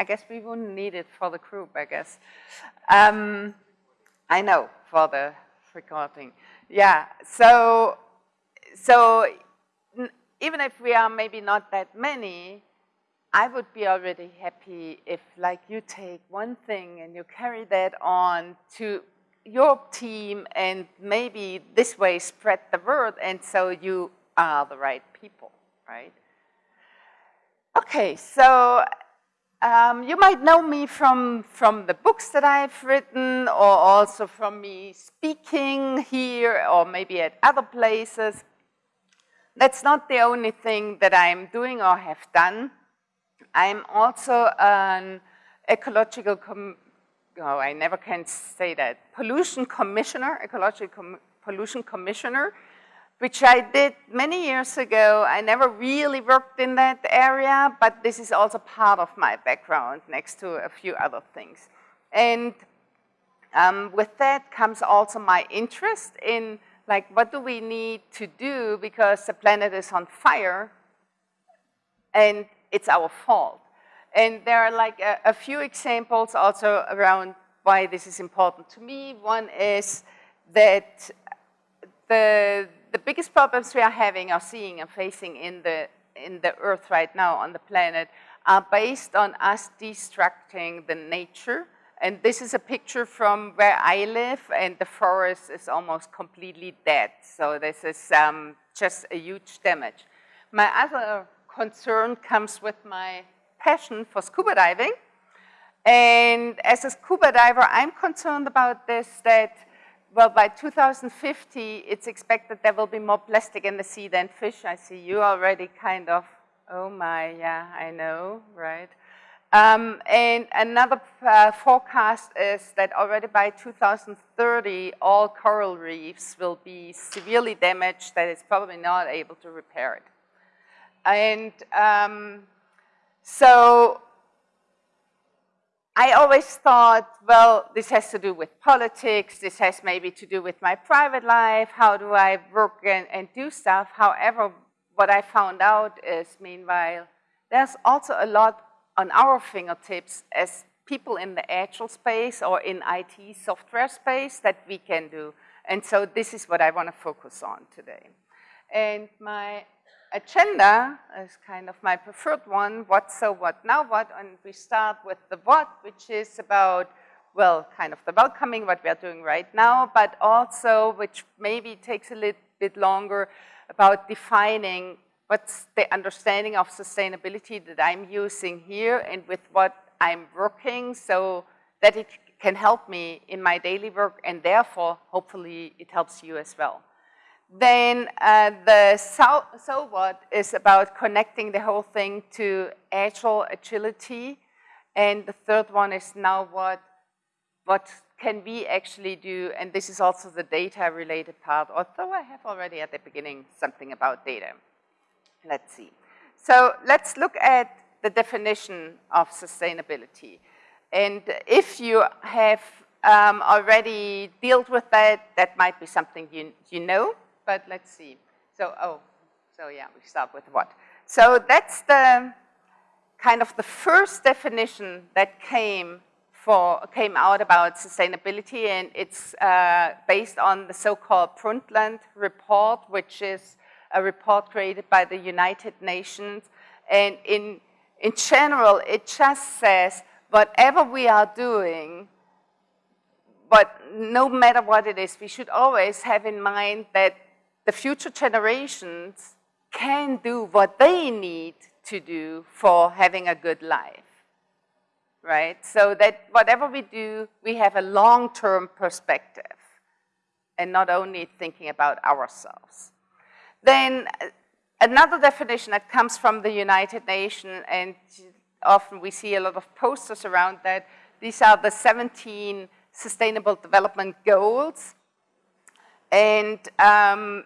I guess we wouldn't need it for the group, I guess. Um, I know, for the recording. Yeah, so, so even if we are maybe not that many, I would be already happy if like you take one thing and you carry that on to your team and maybe this way spread the word and so you are the right people, right? Okay, so um, you might know me from, from the books that I've written or also from me speaking here or maybe at other places. That's not the only thing that I'm doing or have done. I'm also an ecological, oh, I never can say that, pollution commissioner, ecological com pollution commissioner, which I did many years ago. I never really worked in that area, but this is also part of my background next to a few other things. And um, with that comes also my interest in like what do we need to do because the planet is on fire and it's our fault. And there are like a, a, few examples also around why this is important to me. One is that the, the biggest problems we are having or seeing and facing in the, in the earth right now on the planet are based on us destructing the nature. And this is a picture from where I live and the forest is almost completely dead. So this is um, just a huge damage. My other concern comes with my passion for scuba diving. And as a scuba diver, I'm concerned about this, that, well, by 2050, it's expected there will be more plastic in the sea than fish. I see you already kind of, oh my, yeah, I know, right? Um, and another uh, forecast is that already by 2030, all coral reefs will be severely damaged that it's probably not able to repair it. And um, so I always thought, well, this has to do with politics, this has maybe to do with my private life, how do I work and, and do stuff. However, what I found out is, meanwhile, there's also a lot on our fingertips as people in the agile space or in IT software space that we can do. And so this is what I want to focus on today. And my agenda is kind of my preferred one, what, so, what, now what, and we start with the what, which is about, well, kind of the welcoming, what we are doing right now, but also, which maybe takes a little bit longer, about defining what's the understanding of sustainability that I'm using here and with what I'm working so that it can help me in my daily work and therefore, hopefully, it helps you as well. Then uh, the so, what is about connecting the whole thing to agile agility. And the third one is now what, what can we actually do? And this is also the data related part, although I have already at the beginning something about data. Let's see. So let's look at the definition of sustainability. And if you have um, already dealt with that, that might be something you, you know but let's see. So, oh, so yeah, we start with what. So that's the kind of the first definition that came for came out about sustainability, and it's uh, based on the so-called Brundtland report, which is a report created by the United Nations. And in in general, it just says whatever we are doing, but no matter what it is, we should always have in mind that the future generations can do what they need to do for having a good life, right? So that whatever we do, we have a long-term perspective and not only thinking about ourselves. Then another definition that comes from the United Nations, and often we see a lot of posters around that, these are the 17 Sustainable Development Goals. And um,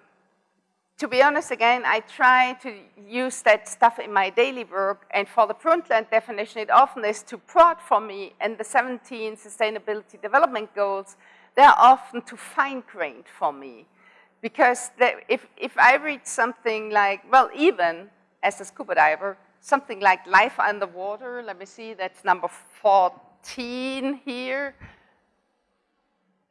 to be honest, again, I try to use that stuff in my daily work, and for the Brundtland definition, it often is too broad for me, and the 17 Sustainability Development Goals, they're often too fine-grained for me. Because if, if I read something like, well, even as a scuba diver, something like life underwater. Let me see, that's number 14 here.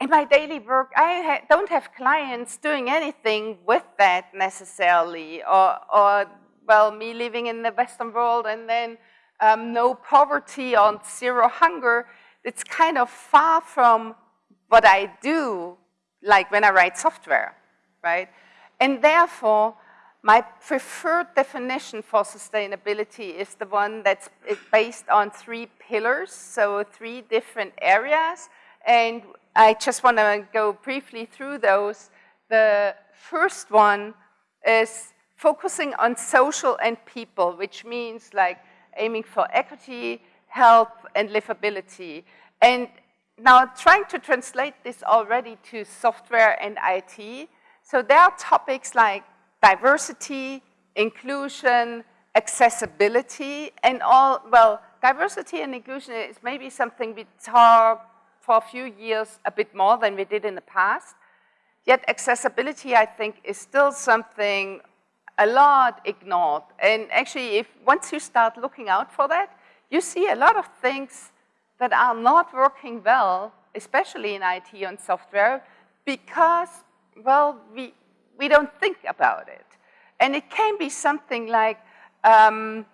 In my daily work, I ha don't have clients doing anything with that necessarily, or, or, well, me living in the Western world and then um, no poverty or zero hunger. It's kind of far from what I do, like when I write software, right? And therefore, my preferred definition for sustainability is the one that's based on three pillars, so three different areas. And I just want to go briefly through those. The first one is focusing on social and people, which means like aiming for equity, health, and livability. And now trying to translate this already to software and IT. So there are topics like diversity, inclusion, accessibility, and all, well, diversity and inclusion is maybe something we talk for a few years a bit more than we did in the past. Yet accessibility, I think, is still something a lot ignored. And actually, if once you start looking out for that, you see a lot of things that are not working well, especially in IT and software, because, well, we, we don't think about it. And it can be something like, um,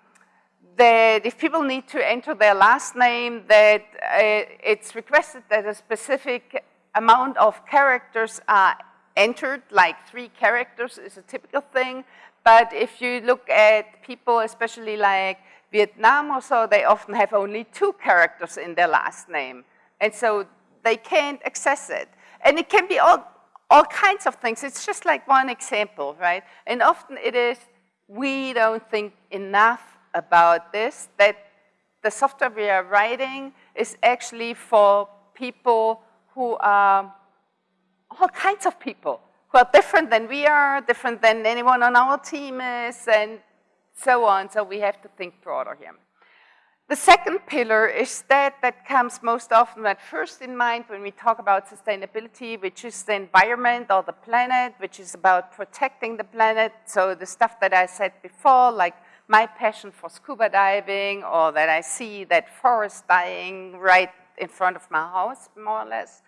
that if people need to enter their last name, that uh, it's requested that a specific amount of characters are entered, like three characters is a typical thing. But if you look at people, especially like Vietnam or so, they often have only two characters in their last name. And so they can't access it. And it can be all, all kinds of things. It's just like one example, right? And often it is, we don't think enough about this, that the software we are writing is actually for people who are all kinds of people who are different than we are, different than anyone on our team is, and so on. So we have to think broader here. The second pillar is that that comes most often at first in mind when we talk about sustainability, which is the environment or the planet, which is about protecting the planet. So the stuff that I said before, like my passion for scuba diving or that I see that forest dying right in front of my house, more or less.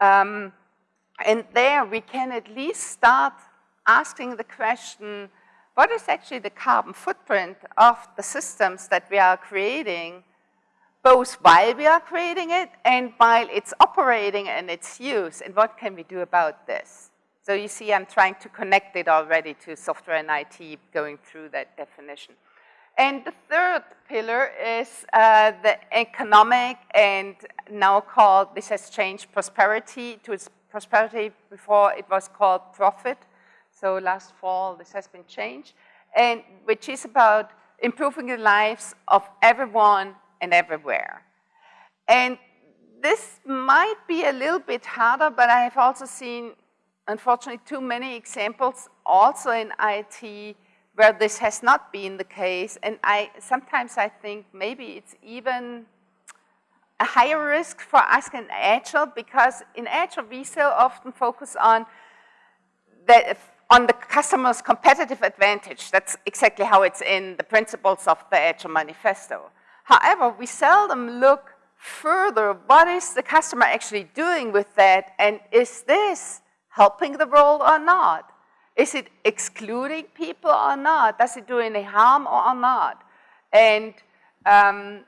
Um, and there we can at least start asking the question, what is actually the carbon footprint of the systems that we are creating, both while we are creating it and while it's operating and its use, and what can we do about this? So you see I'm trying to connect it already to software and IT going through that definition. And the third pillar is uh, the economic and now called, this has changed prosperity to prosperity before it was called profit. So last fall, this has been changed, and which is about improving the lives of everyone and everywhere. And this might be a little bit harder, but I have also seen, unfortunately, too many examples also in IT where this has not been the case. And I sometimes I think maybe it's even a higher risk for us in Agile because in Agile we so often focus on the on the customer's competitive advantage. That's exactly how it's in the principles of the Agile Manifesto. However, we seldom look further, what is the customer actually doing with that, and is this helping the world or not? Is it excluding people or not? Does it do any harm or not? And um,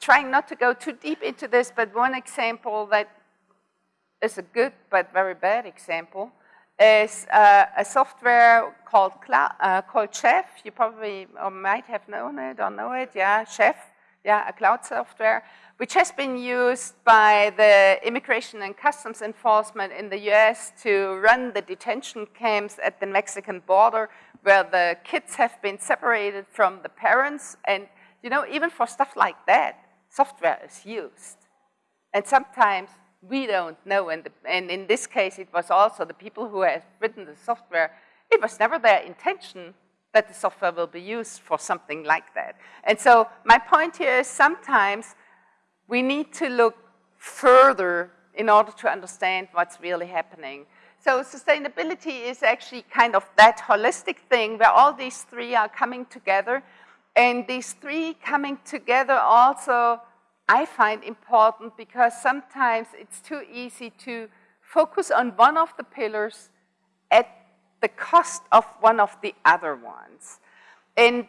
trying not to go too deep into this, but one example that is a good but very bad example is uh, a software called, uh, called Chef. You probably or might have known it or know it, yeah, Chef, yeah, a cloud software, which has been used by the Immigration and Customs Enforcement in the US to run the detention camps at the Mexican border where the kids have been separated from the parents. And, you know, even for stuff like that, software is used. And sometimes we don't know. And, the, and in this case, it was also the people who have written the software, it was never their intention that the software will be used for something like that. And so my point here is sometimes we need to look further in order to understand what's really happening. So sustainability is actually kind of that holistic thing where all these three are coming together. And these three coming together also I find important because sometimes it's too easy to focus on one of the pillars at the cost of one of the other ones. And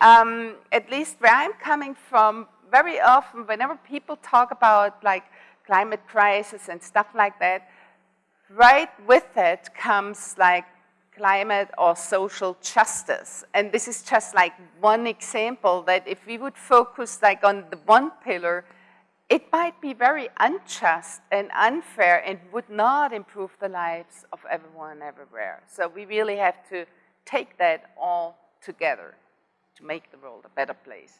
um, at least where I'm coming from, very often whenever people talk about like climate crisis and stuff like that, right with it comes like climate or social justice. And this is just like one example that if we would focus like on the one pillar, it might be very unjust and unfair and would not improve the lives of everyone everywhere. So we really have to take that all together to make the world a better place.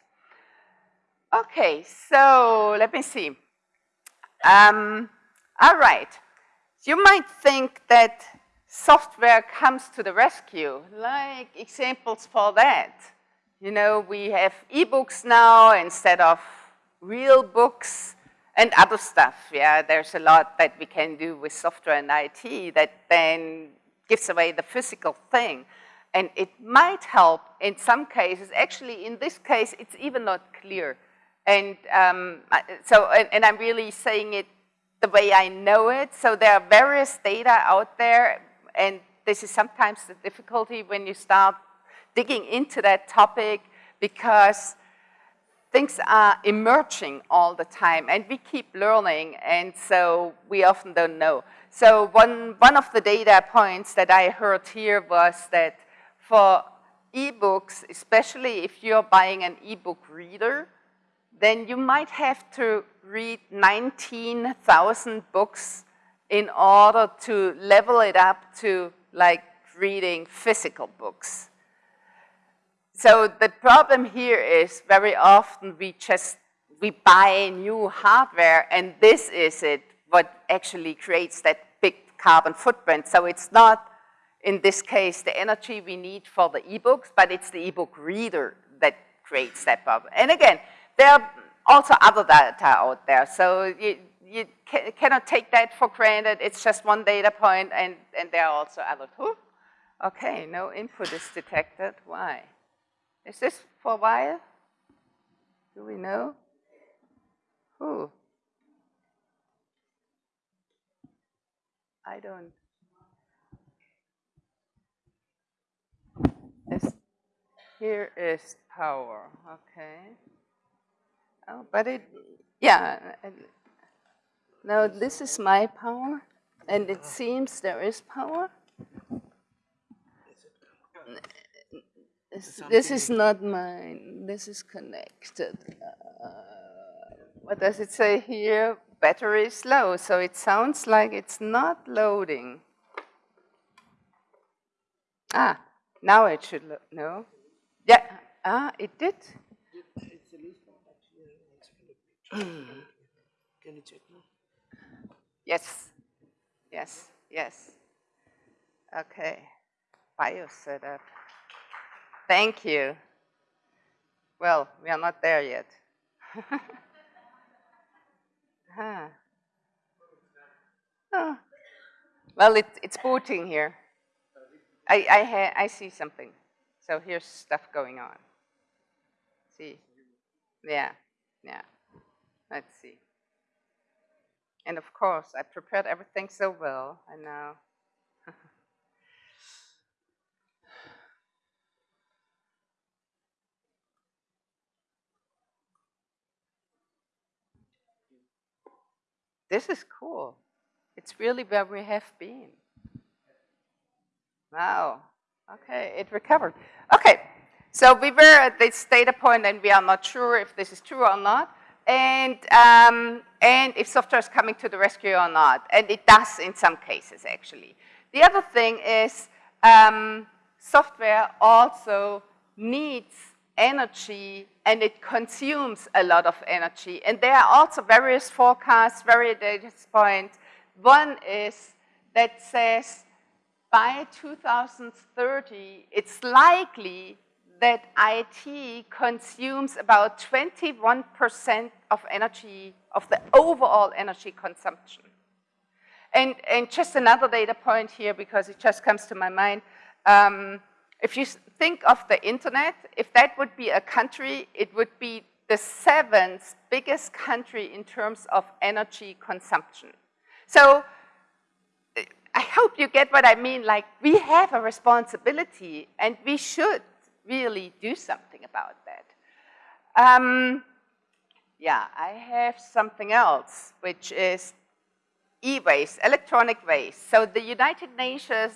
Okay, so let me see. Um, all right. You might think that software comes to the rescue, like examples for that. You know, we have e-books now instead of real books and other stuff. Yeah, there's a lot that we can do with software and IT that then gives away the physical thing. And it might help in some cases. Actually, in this case, it's even not clear. And um, so, and, and I'm really saying it the way I know it. So there are various data out there and this is sometimes the difficulty when you start digging into that topic because things are emerging all the time and we keep learning and so we often don't know. So one, one of the data points that I heard here was that for ebooks, especially if you're buying an ebook reader, then you might have to read 19,000 books in order to level it up to like reading physical books. So the problem here is very often we just, we buy new hardware and this is it, what actually creates that big carbon footprint. So it's not, in this case, the energy we need for the e-books, but it's the e-book reader that creates that problem. And again, there are also other data out there. So you, you ca cannot take that for granted. It's just one data point, and, and there are also other. Ooh, okay, no input is detected. Why? Is this for a while? Do we know? Who? I don't. This, here is power, okay. Oh, but it, yeah, now this is my power, and it uh-huh. seems there is power. This is not mine. This is connected. Uh, what does it say here? Battery is low, so it sounds like it's not loading. Ah, now it should load. No? Yeah, ah, it did. Can you check now? Yes, yes, yes. Okay, bio setup. Thank you. Well, we are not there yet. huh. oh. Well, it, it's booting here. I, I, I see something. So here's stuff going on. See? Yeah, yeah. Let's see. And of course, I prepared everything so well, and now. This is cool. It's really where we have been. Wow. Okay, it recovered. Okay, so we were at this data point and we are not sure if this is true or not and, um, and if software is coming to the rescue or not. And it does in some cases, actually. The other thing is um, software also needs energy and it consumes a lot of energy. And there are also various forecasts, various data points. One is that says by 2030, it's likely that IT consumes about 21% of energy, of the overall energy consumption. And, and just another data point here, because it just comes to my mind, um, if you think of the internet, if that would be a country, it would be the seventh biggest country in terms of energy consumption. So I hope you get what I mean. Like, we have a responsibility, and we should really do something about that. Um, yeah, I have something else, which is e-waste, electronic waste. So the United Nations,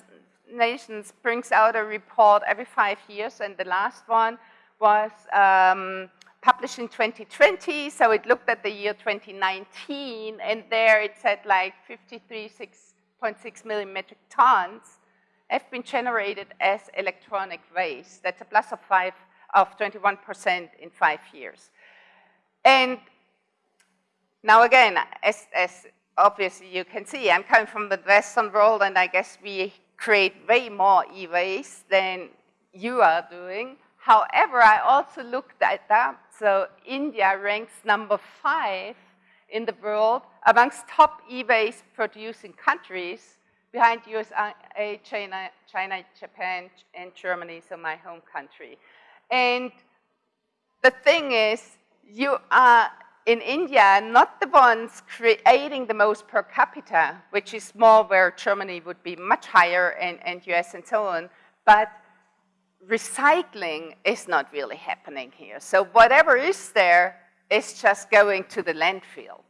Nations brings out a report every five years, and the last one was um, published in 2020. So it looked at the year 2019, and there it said like 53, 6, 6.6 million metric tons have been generated as electronic waste. That's a plus of five of 21% in five years. And now again, as, as obviously you can see, I'm coming from the Western world and I guess we create way more e-waste than you are doing. However, I also looked at that. So India ranks number five in the world amongst top e-waste producing countries behind USA, China, China, Japan, and Germany, so my home country. And the thing is, you are in India not the ones creating the most per capita, which is more where Germany would be much higher and, and US and so on, but recycling is not really happening here. So whatever is there is just going to the landfill.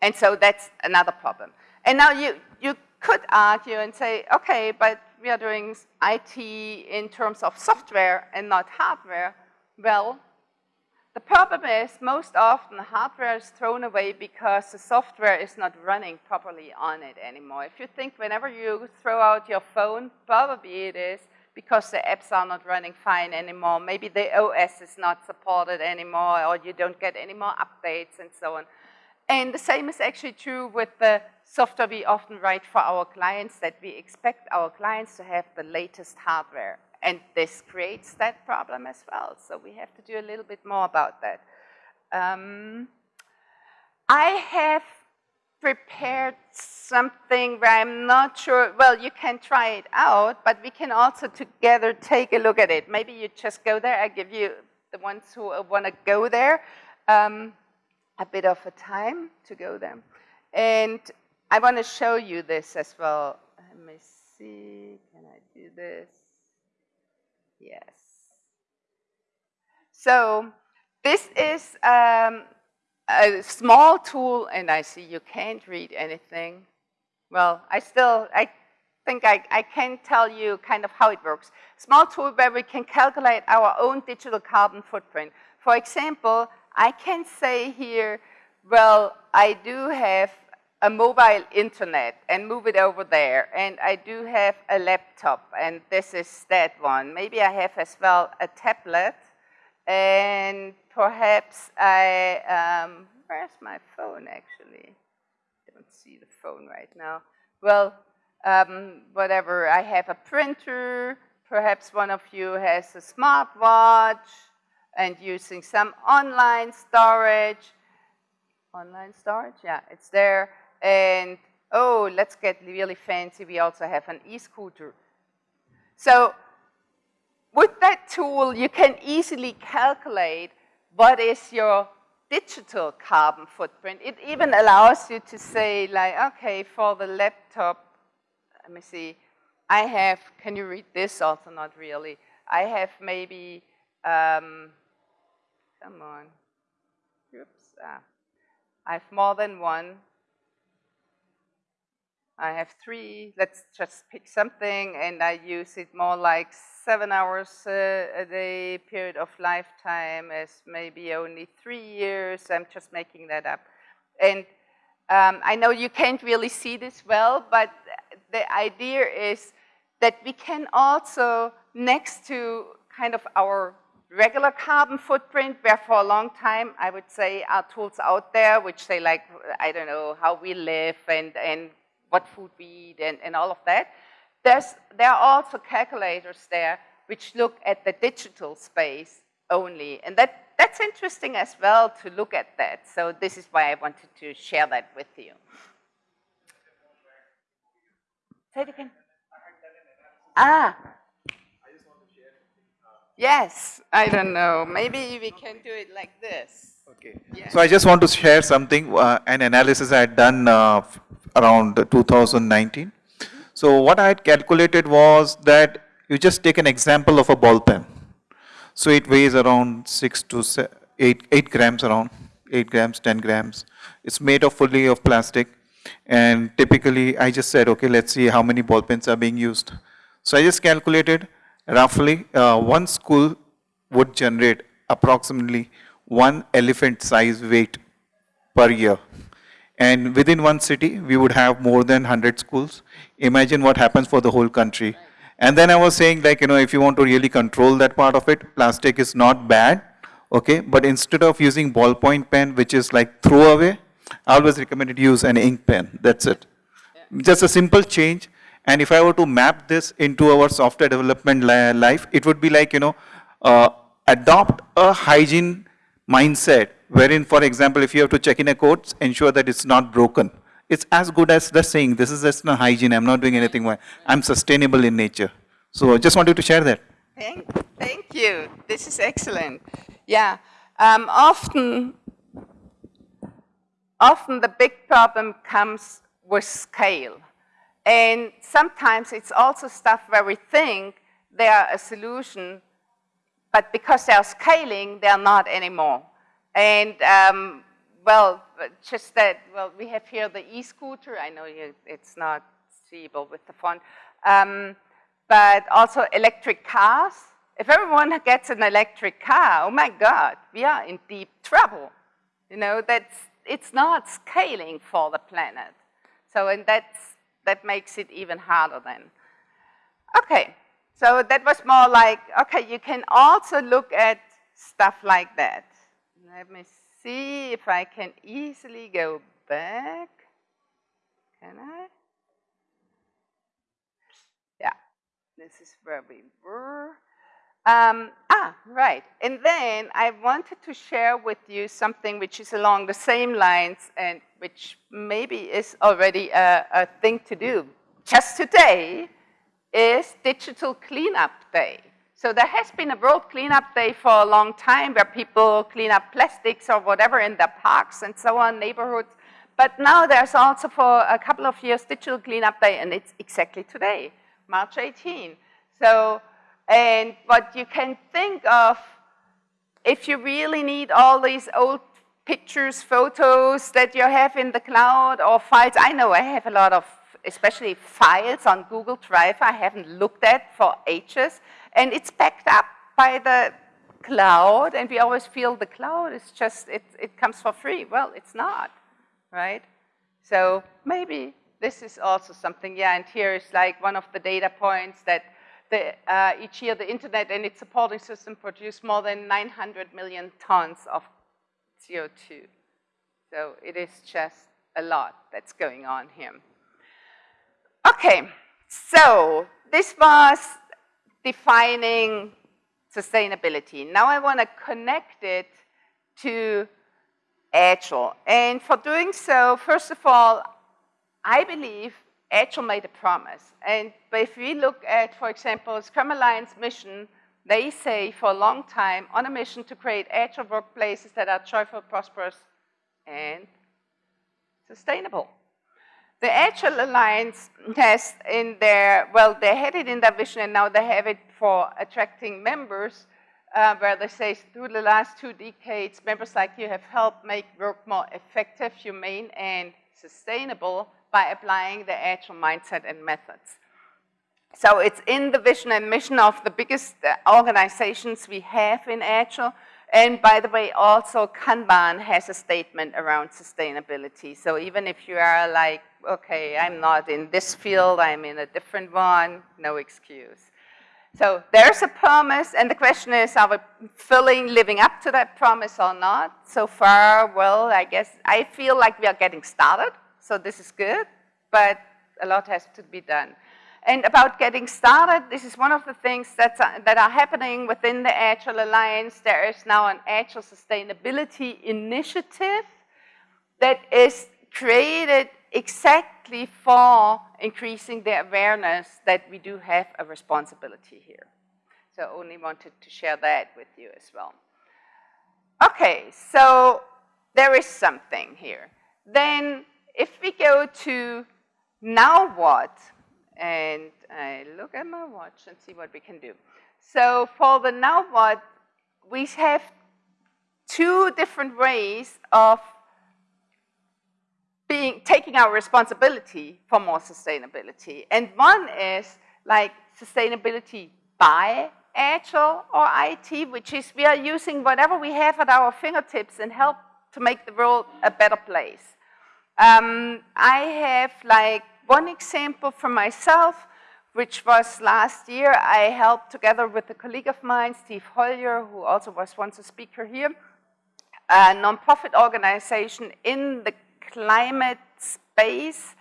And so that's another problem. And now you, you could argue and say, okay, but we are doing IT in terms of software and not hardware. Well, the problem is most often the hardware is thrown away because the software is not running properly on it anymore. If you think whenever you throw out your phone, probably it is because the apps are not running fine anymore. Maybe the OS is not supported anymore or you don't get any more updates and so on. And the same is actually true with the software we often write for our clients that we expect our clients to have the latest hardware. And this creates that problem as well. So we have to do a little bit more about that. Um, I have prepared something where I'm not sure, well, you can try it out, but we can also together take a look at it. Maybe you just go there. I give you the ones who want to go there. Um, a bit of a time to go there. And I want to show you this as well. Let me see, can I do this? Yes. So this is um, a small tool, and I see you can't read anything. Well, I still, I think I, I can tell you kind of how it works. Small tool where we can calculate our own digital carbon footprint. For example, I can say here, well, I do have a mobile internet and move it over there. And I do have a laptop, and this is that one. Maybe I have as well a tablet, and perhaps I, um, where's my phone actually? I don't see the phone right now. Well, um, whatever, I have a printer, perhaps one of you has a smartwatch, and using some online storage. Online storage, yeah, it's there. And oh, let's get really fancy. We also have an e-scooter. So with that tool, you can easily calculate what is your digital carbon footprint. It even allows you to say like, okay, for the laptop, let me see, I have, can you read this? Also not really. I have maybe um, Come on. Oops. Ah. I have more than one. I have three. Let's just pick something, and I use it more like seven hours uh, a day period of lifetime as maybe only three years. I'm just making that up. And um, I know you can't really see this well, but the idea is that we can also, next to kind of our regular carbon footprint, where for a long time, I would say, are tools out there which say like, I don't know, how we live and, and what food we eat and, and all of that. There's, there are also calculators there which look at the digital space only. And that, that's interesting as well to look at that. So this is why I wanted to share that with you. Say it again. Ah, Yes, I don't know. Maybe we can do it like this. Okay. So I just want to share something, uh, an analysis I had done uh, around 2019. So what I had calculated was that you just take an example of a ball pen. So it weighs around 6 to 8, 8 grams around, 8 grams, 10 grams. It's made of fully of plastic. And typically I just said, okay, let's see how many ball pens are being used. So I just calculated roughly uh, one school would generate approximately one elephant size weight per year. And within one city, we would have more than 100 schools. Imagine what happens for the whole country. And then I was saying like, you know, if you want to really control that part of it, plastic is not bad, okay? But instead of using ballpoint pen, which is like throwaway, I always recommend use an ink pen, that's it. Yeah. Just a simple change. And if I were to map this into our software development life, it would be like, you know, uh, adopt a hygiene mindset wherein, for example, if you have to check in a code, ensure that it's not broken. It's as good as the saying, this is just a hygiene, I'm not doing anything. I'm sustainable in nature. So I just wanted to share that. Thank, thank you. This is excellent. Yeah, um, often, often the big problem comes with scale. And sometimes it's also stuff where we think they are a solution but because they're scaling, they're not anymore. And um, well, just that, well, we have here the e-scooter. I know you, it's not seeable with the font. Um, but also electric cars. If everyone gets an electric car, oh my God, we are in deep trouble. You know, that's, it's not scaling for the planet. So, and that's, that makes it even harder then. Okay, so that was more like, okay, you can also look at stuff like that. Let me see if I can easily go back. Can I? Yeah, this is where we were. Um, ah, right. And then I wanted to share with you something which is along the same lines and which maybe is already a, a thing to do. Just today, is Digital Cleanup Day. So there has been a World Cleanup Day for a long time where people clean up plastics or whatever in their parks and so on, neighborhoods. But now there's also for a couple of years Digital Cleanup Day and it's exactly today, March 18. So, and what you can think of, if you really need all these old pictures, photos that you have in the cloud or files, I know I have a lot of especially files on Google Drive I haven't looked at for ages, and it's backed up by the cloud, and we always feel the cloud is just, it, it comes for free. Well, it's not, right? So maybe this is also something, yeah, and here is like one of the data points that the, uh, each year the internet and its supporting system produce more than 900 million tons of CO2. So it is just a lot that's going on here. Okay, so this was defining sustainability. Now I want to connect it to Agile. And for doing so, first of all, I believe Agile made a promise. And if we look at, for example, Scrum Alliance mission, they say for a long time on a mission to create Agile workplaces that are joyful, prosperous, and sustainable. The Agile Alliance has in their, well, they had it in their vision and now they have it for attracting members, uh, where they say through the last two decades, members like you have helped make work more effective, humane, and sustainable by applying the Agile mindset and methods. So it's in the vision and mission of the biggest uh, organizations we have in Agile, and by the way, also Kanban has a statement around sustainability. So even if you are like, okay, I'm not in this field, I'm in a different one, no excuse. So there's a promise, and the question is, are we filling, living up to that promise or not? So far, well, I guess, I feel like we are getting started, so this is good, but a lot has to be done. And about getting started, this is one of the things that's, uh, that are happening within the Agile Alliance. There is now an Agile Sustainability Initiative that is created exactly for increasing the awareness that we do have a responsibility here. So I only wanted to share that with you as well. Okay, so there is something here. Then if we go to now what, and I look at my watch and see what we can do. So for the now what, we have two different ways of being, taking our responsibility for more sustainability. And one is like sustainability by Agile or IT, which is we are using whatever we have at our fingertips and help to make the world a better place. Um, I have like one example from myself, which was last year. I helped together with a colleague of mine, Steve Holyer, who also was once a speaker here, a nonprofit organization in the climate space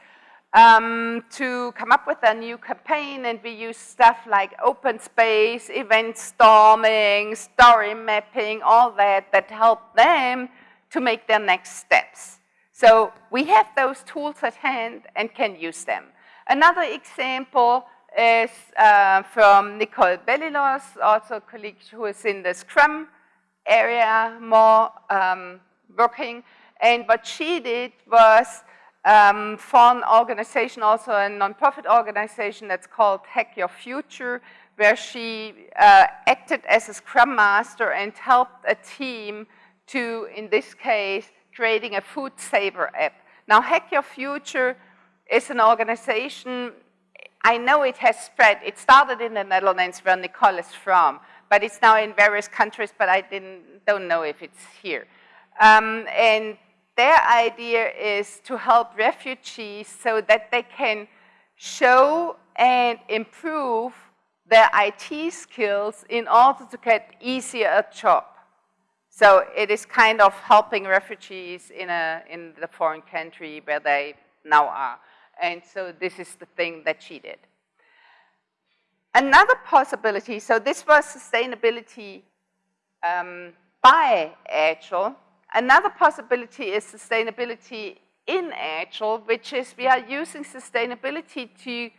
um, to come up with a new campaign and we use stuff like open space, event storming, story mapping, all that that help them to make their next steps. So we have those tools at hand and can use them. Another example is uh, from Nicole Belilos, also a colleague who is in the Scrum area more um, working. And what she did was um, for an organization, also a nonprofit organization that's called Hack Your Future, where she uh, acted as a Scrum Master and helped a team to, in this case, creating a food saver app. Now, Hack Your Future is an organization, I know it has spread. It started in the Netherlands where Nicole is from, but it's now in various countries, but I didn't, don't know if it's here. Um, and their idea is to help refugees so that they can show and improve their IT skills in order to get easier a job. So it is kind of helping refugees in, a, in the foreign country where they now are. And so this is the thing that she did. Another possibility, so this was sustainability um, by Agile. Another possibility is sustainability in Agile, which is we are using sustainability to,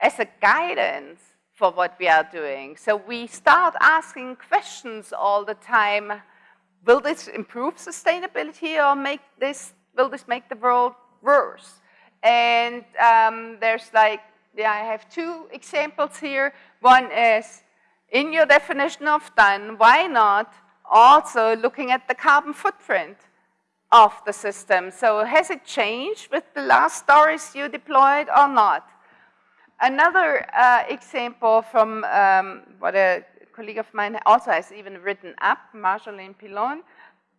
as a guidance for what we are doing. So we start asking questions all the time will this improve sustainability or make this, will this make the world worse? And um, there's like, yeah, I have two examples here. One is, in your definition of done, why not also looking at the carbon footprint of the system? So has it changed with the last stories you deployed or not? Another uh, example from um, what a colleague of mine also has even written up, Marjolaine Pilon,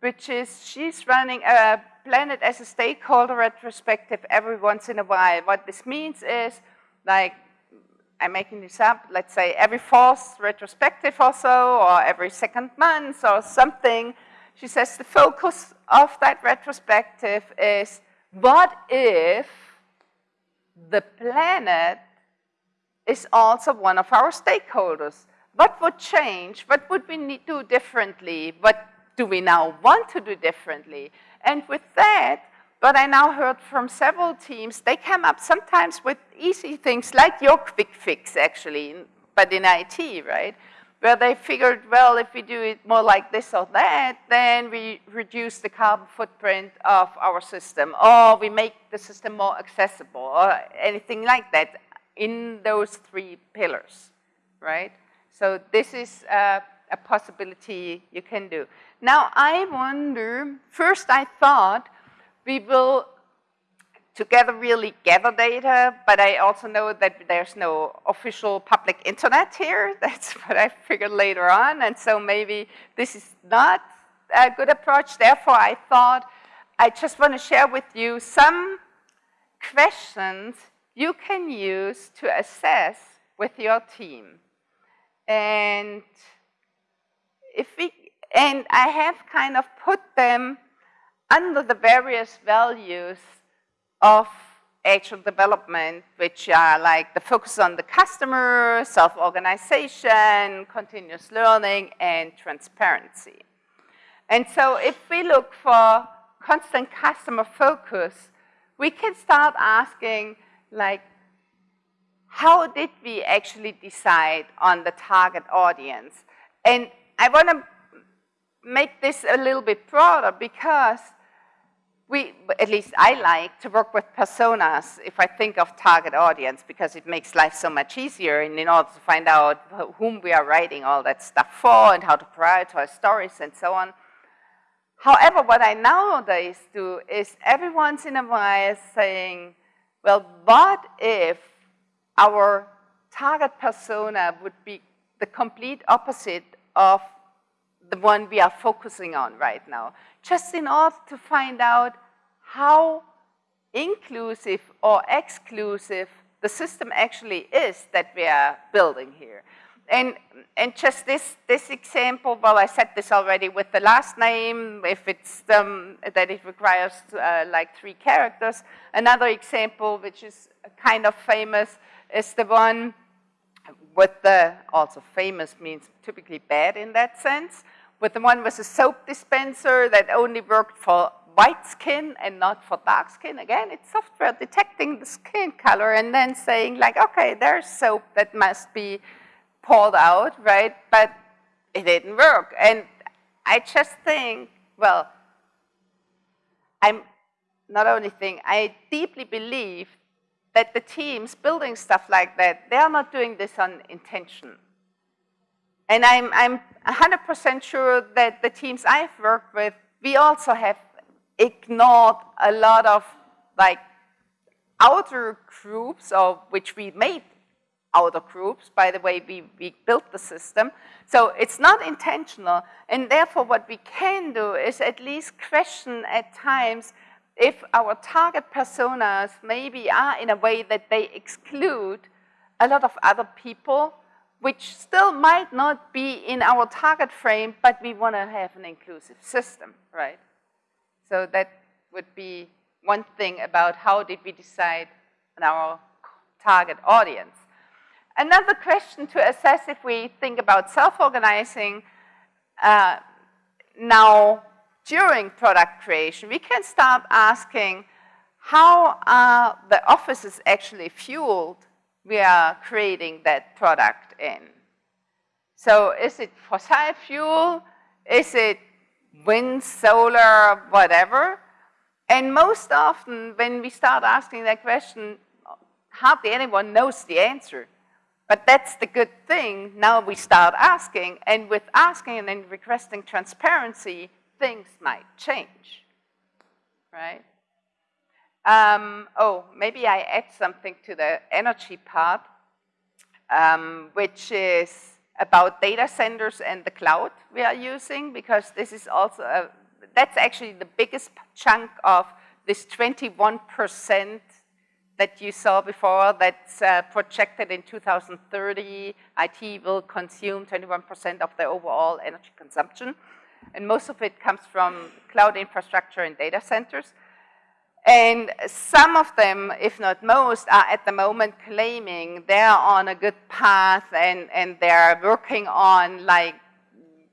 which is she's running a Planet as a stakeholder retrospective every once in a while. What this means is, like, I'm making this up, let's say every fourth retrospective or so, or every second month or something, she says the focus of that retrospective is what if the planet is also one of our stakeholders? What would change? What would we need to do differently? What do we now want to do differently? And with that, what I now heard from several teams, they come up sometimes with easy things like your quick fix, actually, but in IT, right? Where they figured, well, if we do it more like this or that, then we reduce the carbon footprint of our system, or we make the system more accessible, or anything like that in those three pillars, right? So this is a possibility you can do. Now I wonder, first I thought we will together really gather data, but I also know that there's no official public internet here. That's what I figured later on, and so maybe this is not a good approach. Therefore, I thought I just want to share with you some questions you can use to assess with your team. And if we, and I have kind of put them under the various values of agile development, which are like the focus on the customer, self-organization, continuous learning, and transparency. And so if we look for constant customer focus, we can start asking like, how did we actually decide on the target audience? And I want to make this a little bit broader because we, at least I like to work with personas if I think of target audience because it makes life so much easier and in order to find out whom we are writing all that stuff for and how to prioritize stories and so on. However, what I nowadays do is every once in a while saying, well, what if our target persona would be the complete opposite of the one we are focusing on right now, just in order to find out how inclusive or exclusive the system actually is that we are building here. And, and just this, this example, well, I said this already with the last name, if it's um, that it requires uh, like three characters. Another example, which is kind of famous, is the one with the, also famous means typically bad in that sense, with the one with a soap dispenser that only worked for white skin and not for dark skin. Again, it's software detecting the skin color and then saying like, okay, there's soap that must be poured out, right? But it didn't work. And I just think, well, I'm not only think, I deeply believe that the teams building stuff like that, they are not doing this on intention. And I'm, I'm 100% sure that the teams I've worked with, we also have ignored a lot of like outer groups, or which we made outer groups, by the way we, we built the system. So it's not intentional, and therefore what we can do is at least question at times if our target personas maybe are in a way that they exclude a lot of other people which still might not be in our target frame, but we want to have an inclusive system, right? So that would be one thing about how did we decide on our target audience. Another question to assess if we think about self-organizing uh, now during product creation, we can start asking how are the offices actually fueled we are creating that product in. So is it fossil fuel? Is it wind, solar, whatever? And most often when we start asking that question, hardly anyone knows the answer. But that's the good thing. Now we start asking, and with asking and then requesting transparency, things might change, right? Um, oh, maybe I add something to the energy part, um, which is about data centers and the cloud we are using, because this is also, a, that's actually the biggest chunk of this 21% that you saw before that's uh, projected in 2030. IT will consume 21% of the overall energy consumption. And most of it comes from cloud infrastructure and data centers. And some of them, if not most, are at the moment claiming they're on a good path and, and they're working on like,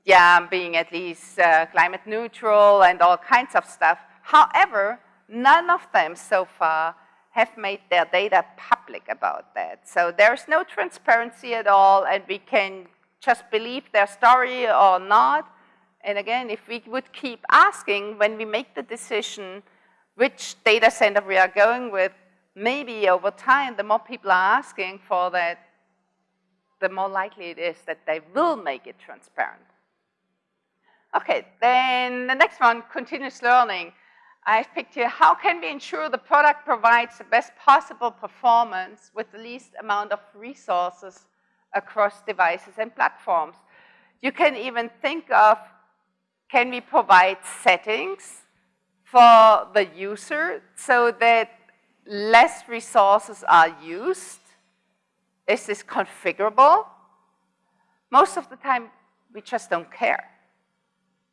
yeah, being at least uh, climate neutral and all kinds of stuff. However, none of them so far have made their data public about that. So there's no transparency at all and we can just believe their story or not. And again, if we would keep asking when we make the decision, which data center we are going with, maybe over time, the more people are asking for that, the more likely it is that they will make it transparent. Okay, then the next one, continuous learning. I've picked here, how can we ensure the product provides the best possible performance with the least amount of resources across devices and platforms? You can even think of, can we provide settings for the user so that less resources are used? Is this configurable? Most of the time, we just don't care.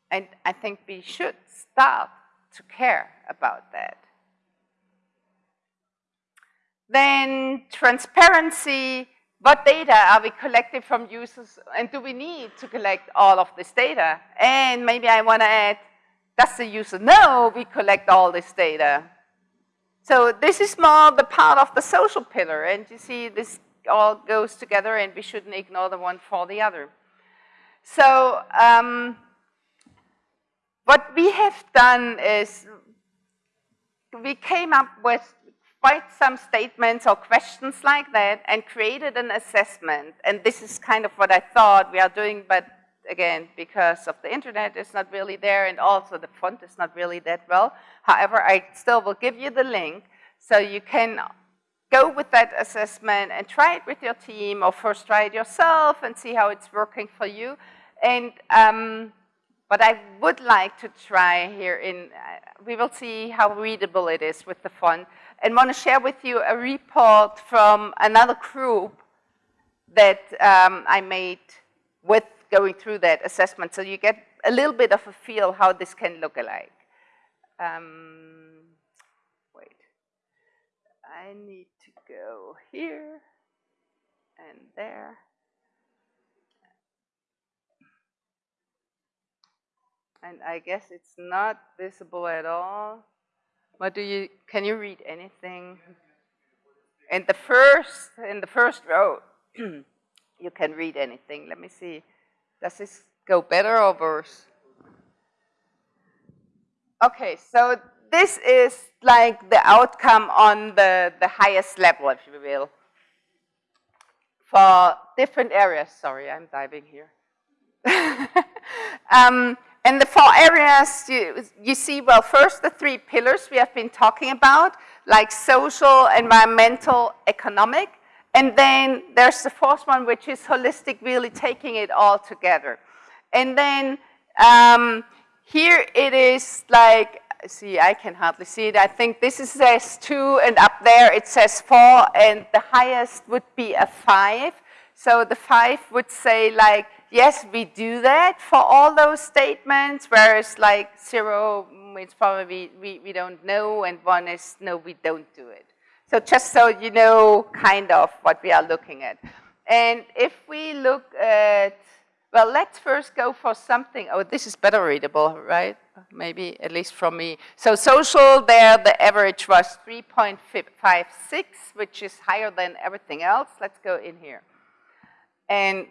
And I think we should start to care about that. Then transparency, what data are we collecting from users and do we need to collect all of this data? And maybe I want to add, does the user know we collect all this data? So this is more the part of the social pillar, and you see this all goes together and we shouldn't ignore the one for the other. So um, what we have done is we came up with quite some statements or questions like that and created an assessment. And this is kind of what I thought we are doing, but again, because of the internet, it's not really there, and also the font is not really that well. However, I still will give you the link so you can go with that assessment and try it with your team, or first try it yourself and see how it's working for you. And um, what I would like to try here in, uh, we will see how readable it is with the font, and want to share with you a report from another group that um, I made with going through that assessment. So you get a little bit of a feel how this can look like. Um, wait, I need to go here and there. And I guess it's not visible at all. What do you, can you read anything? In the first, in the first row, you can read anything. Let me see. Does this go better or worse? Okay, so this is like the outcome on the, the highest level, if you will, for different areas. Sorry, I'm diving here. um, and the four areas, you, you see, well, first the three pillars we have been talking about, like social, environmental, economic. And then there's the fourth one, which is holistic, really taking it all together. And then um, here it is like, see, I can hardly see it. I think this is says two, and up there it says four, and the highest would be a five. So the five would say like, yes, we do that for all those statements, whereas like zero it's probably we, we don't know, and one is no, we don't do it. So just so you know kind of what we are looking at. And if we look at, well, let's first go for something, oh, this is better readable, right? Maybe, at least from me. So social, there the average was 3.56, which is higher than everything else. Let's go in here. And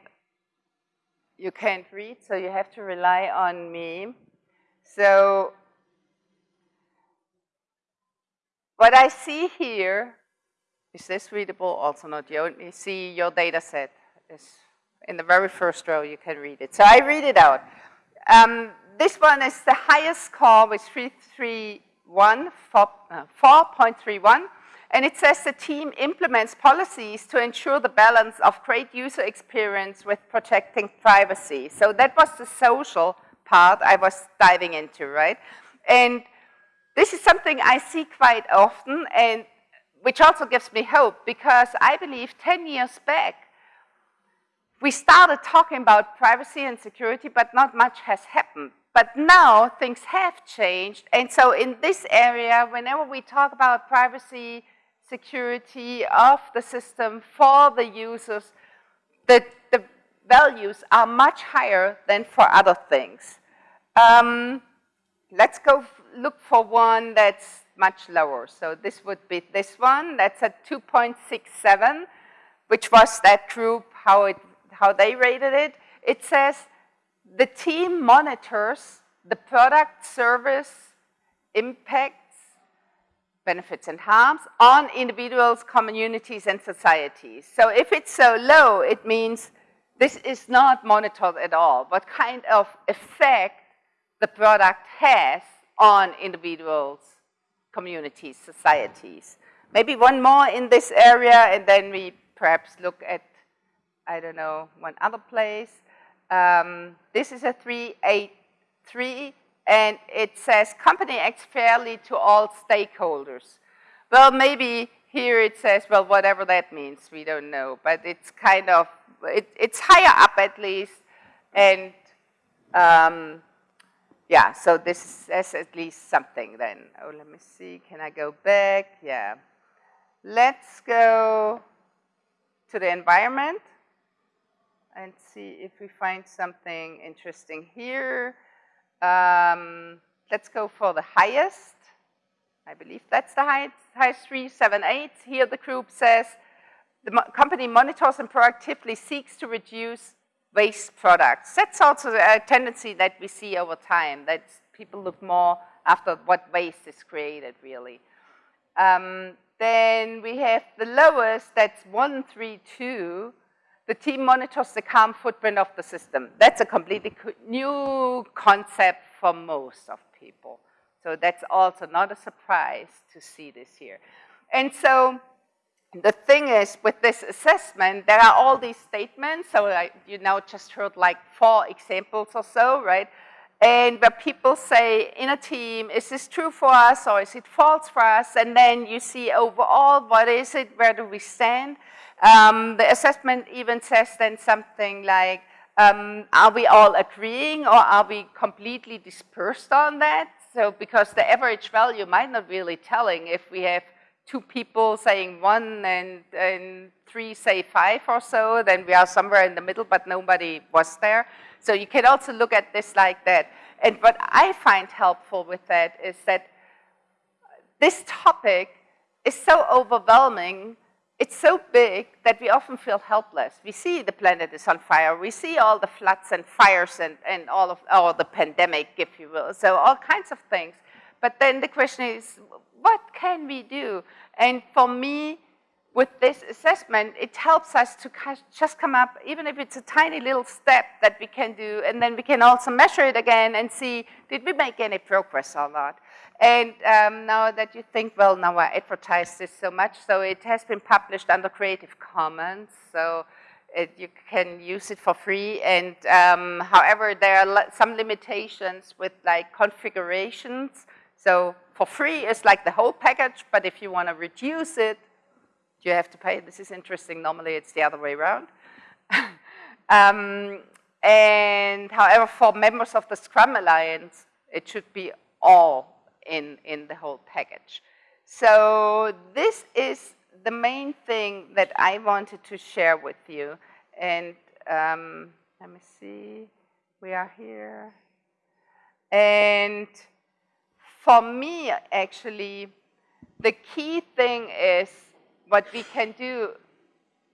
you can't read, so you have to rely on me. So What I see here, is this readable? Also not. You only see your data set. is in the very first row, you can read it. So I read it out. Um, this one is the highest score with 331, 4.31. Uh, and it says the team implements policies to ensure the balance of great user experience with protecting privacy. So that was the social part I was diving into, right? And this is something I see quite often and which also gives me hope because I believe 10 years back, we started talking about privacy and security, but not much has happened. But now things have changed. And so in this area, whenever we talk about privacy, security of the system for the users, the, the values are much higher than for other things. Um, let's go look for one that's much lower. So this would be this one. That's at 2.67, which was that group, how, it, how they rated it. It says the team monitors the product service impacts, benefits and harms on individuals, communities, and societies. So if it's so low, it means this is not monitored at all. What kind of effect the product has on individuals, communities, societies. Maybe one more in this area, and then we perhaps look at, I don't know, one other place. Um, this is a 383, and it says company acts fairly to all stakeholders. Well, maybe here it says, well, whatever that means, we don't know, but it's kind of, it, it's higher up at least, and um, yeah, so this is at least something then. Oh, let me see, can I go back? Yeah. Let's go to the environment and see if we find something interesting here. Um, let's go for the highest. I believe that's the highest, highest 378. Here the group says the company monitors and proactively seeks to reduce waste products. That's also a tendency that we see over time, that people look more after what waste is created, really. Um, then we have the lowest, that's 132. The team monitors the carbon footprint of the system. That's a completely new concept for most of people. So that's also not a surprise to see this here. And so the thing is, with this assessment, there are all these statements. So like, you now just heard like four examples or so, right? And where people say in a team, is this true for us or is it false for us? And then you see overall, what is it? Where do we stand? Um, the assessment even says then something like, um, are we all agreeing or are we completely dispersed on that? So because the average value might not really telling if we have two people saying one and, and three say five or so, then we are somewhere in the middle, but nobody was there. So you can also look at this like that. And what I find helpful with that is that this topic is so overwhelming, it's so big that we often feel helpless. We see the planet is on fire. We see all the floods and fires and, and all of all the pandemic, if you will. So all kinds of things. But then the question is, what can we do? And for me, with this assessment, it helps us to just come up, even if it's a tiny little step that we can do, and then we can also measure it again and see, did we make any progress or not? And um, now that you think, well, now I advertise this so much, so it has been published under Creative Commons, so it, you can use it for free. And um, however, there are some limitations with like configurations. So for free is like the whole package, but if you want to reduce it, you have to pay. This is interesting. Normally it's the other way around. um, and however, for members of the Scrum Alliance, it should be all in, in the whole package. So this is the main thing that I wanted to share with you. And um, let me see, we are here. And for me, actually, the key thing is what we can do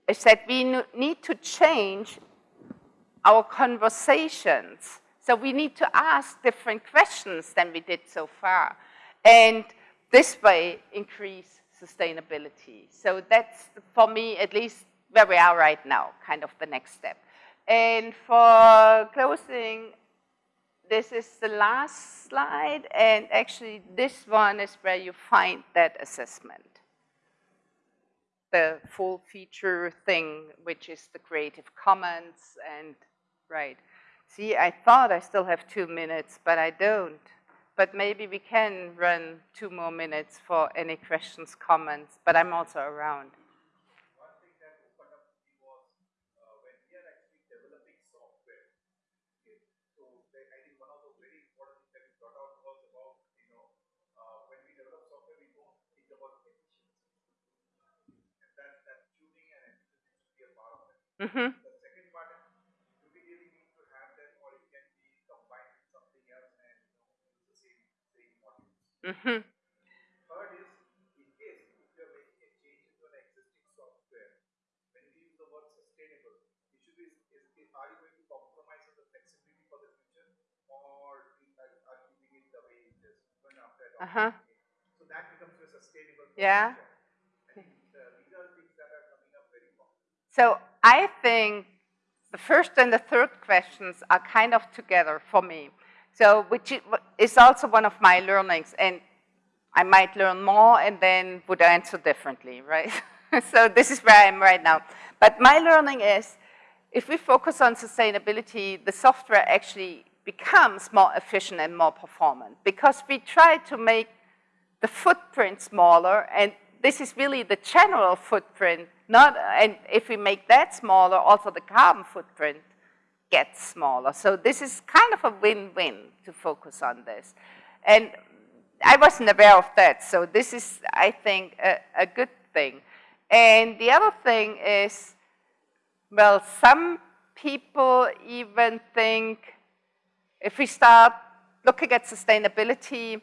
is that we need to change our conversations. So we need to ask different questions than we did so far. And this way, increase sustainability. So that's, for me, at least where we are right now, kind of the next step. And for closing, this is the last slide, and actually this one is where you find that assessment. The full feature thing, which is the Creative Commons, and right. See, I thought I still have two minutes, but I don't. But maybe we can run two more minutes for any questions, comments, but I'm also around. Mm-hmm. The second part is, do we really need to have that or it can be combined with something else and you know, use the same, same modules? Mm-hmm. Third is, in case if you're making a change into an existing software, when we use the word sustainable, issue is, is, is are you going to compromise on the flexibility for the future or are, are keeping it the way it is even after adopting uh-huh. So that becomes your sustainable Yeah. So I think the first and the third questions are kind of together for me. So which is also one of my learnings and I might learn more and then would answer differently, right? so this is where I am right now. But my learning is if we focus on sustainability, the software actually becomes more efficient and more performant because we try to make the footprint smaller and this is really the general footprint not, and if we make that smaller, also the carbon footprint gets smaller. So this is kind of a win-win to focus on this. And I wasn't aware of that, so this is, I think, a, a good thing. And the other thing is, well, some people even think if we start looking at sustainability,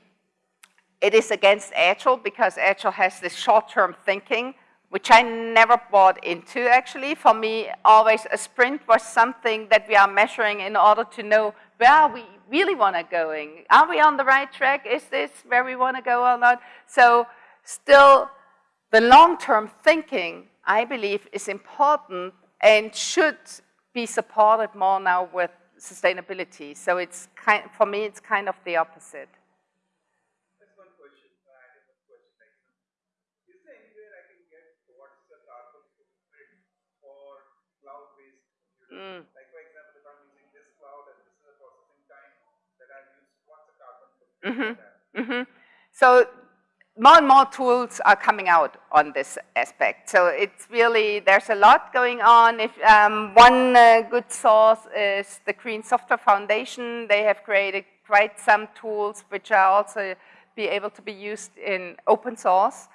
it is against Agile because Agile has this short-term thinking which I never bought into actually. For me, always a sprint was something that we are measuring in order to know where we really want to going. Are we on the right track? Is this where we want to go or not? So still, the long-term thinking, I believe, is important and should be supported more now with sustainability. So it's kind, for me, it's kind of the opposite. Just one question, uh, added one question. Like, is there anywhere I can get what's the carbon footprint for cloud-based computing? Mm. Like for example, if I'm using this cloud and this is the processing time used, what's the carbon footprint for hmm So more and more tools are coming out on this aspect. So it's really, there's a lot going on. If um, One uh, good source is the Green Software Foundation. They have created quite some tools which are also be able to be used in open source.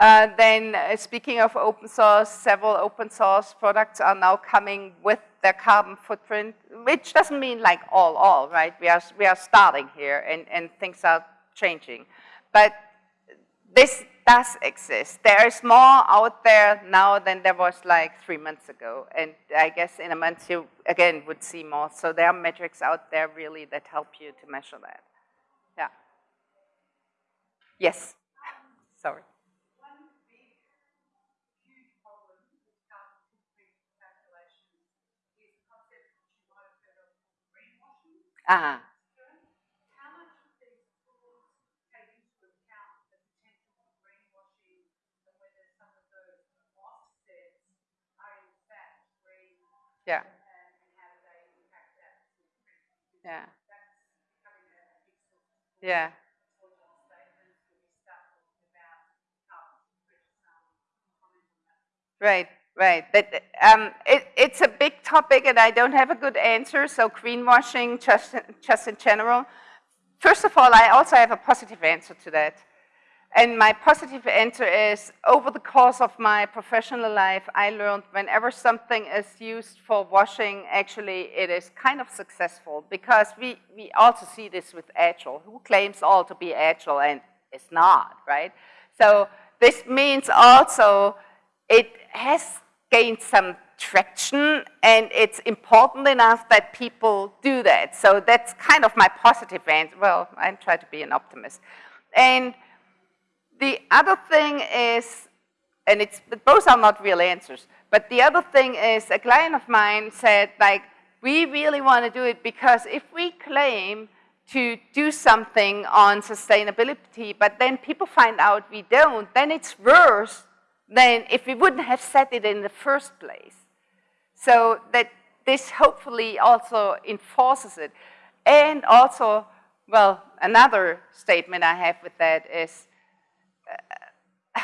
Uh, then uh, speaking of open source, several open source products are now coming with their carbon footprint, which doesn't mean like all, all, right? We are, we are starting here and, and things are changing. But this does exist. There is more out there now than there was like three months ago. And I guess in a month you, again, would see more. So there are metrics out there really that help you to measure that. Yeah. Yes. Sorry. One big, huge problem with carbon footprint calculations is a concept which you might have heard of called greenwashing. Ah, How much of these tools take into account the potential for greenwashing and whether some of those offsets are in fact green yeah, and, and how do they impact that Because yeah, yeah. that. Right, right. That, um, it, it's a big topic and I don't have a good answer, so greenwashing just, just in general. First of all, I also have a positive answer to that. And my positive answer is, over the course of my professional life, I learned whenever something is used for washing, actually it is kind of successful because we, we also see this with Agile. Who claims all to be Agile and is not, right? So this means also it has gained some traction and it's important enough that people do that. So that's kind of my positive answer. Well, I try to be an optimist. And the other thing is, and it's, both are not real answers, but the other thing is a client of mine said like, we really want to do it because if we claim to do something on sustainability, but then people find out we don't, then it's worse than if we wouldn't have said it in the first place. So that this hopefully also enforces it. And also, well, another statement I have with that is, uh,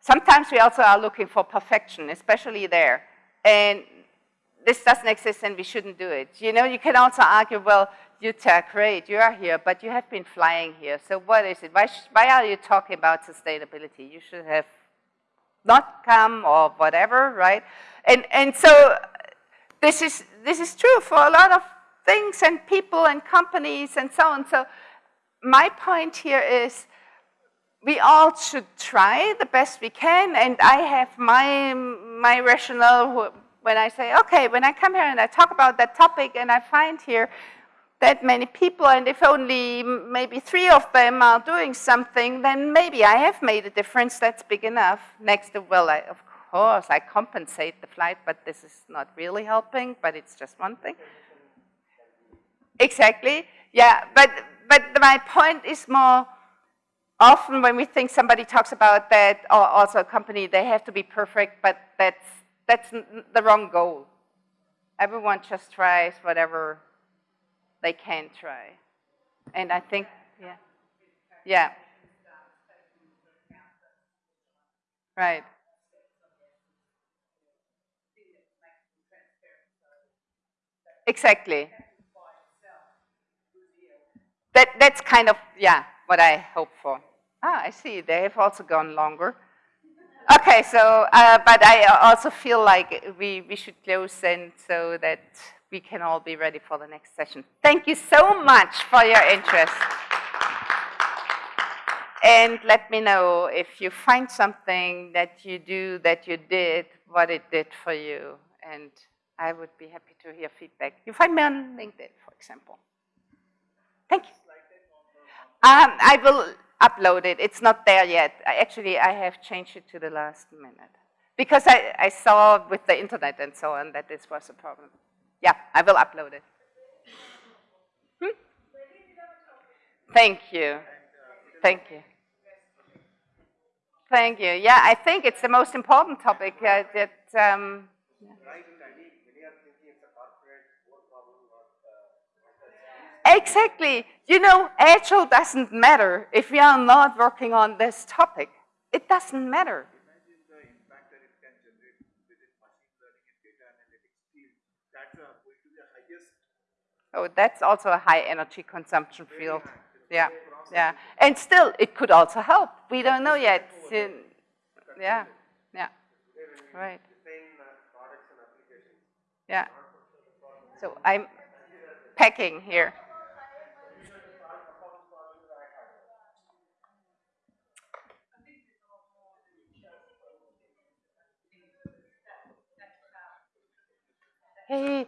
sometimes we also are looking for perfection, especially there. And this doesn't exist and we shouldn't do it. You know, you can also argue, well, Jutta, great, you are here, but you have been flying here. So what is it? Why, why are you talking about sustainability? You should have not come or whatever, right? And, and so this is, this is true for a lot of things and people and companies and so on. So my point here is we all should try the best we can. And I have my, my rationale when I say, okay, when I come here and I talk about that topic and I find here that many people, and if only maybe three of them are doing something, then maybe I have made a difference that's big enough. Next well, I, of course, I compensate the flight, but this is not really helping, but it's just one thing. Exactly, yeah, but, but my point is more, often when we think somebody talks about that, or also a company, they have to be perfect, but that's, that's the wrong goal. Everyone just tries whatever they can try. And I think, yeah, yeah. Right. Exactly. That, that's kind of, yeah, what I hope for. Ah, I see, they have also gone longer. Okay, so, uh, but I also feel like we, we should close then so that we can all be ready for the next session. Thank you so much for your interest. and let me know if you find something that you do, that you did, what it did for you. And I would be happy to hear feedback. You find me on LinkedIn, for example. Thank you. Um, I will upload it. It's not there yet. I, actually, I have changed it to the last minute. Because I, I saw with the internet and so on that this was a problem. Yeah, I will upload it. Hmm? Thank you. Thank you. Thank you. Yeah, I think it's the most important topic uh, that. Um, exactly. You know, agile doesn't matter if we are not working on this topic. It doesn't matter. Imagine the impact that it can generate within machine learning and data analytics field. That's uh, going to be the highest Oh, that's also a high energy consumption field. Yeah, yeah. And still, it could also help. We don't know yet. Yeah, yeah. Right. uh, and. Yeah. So I'm packing here. Hey,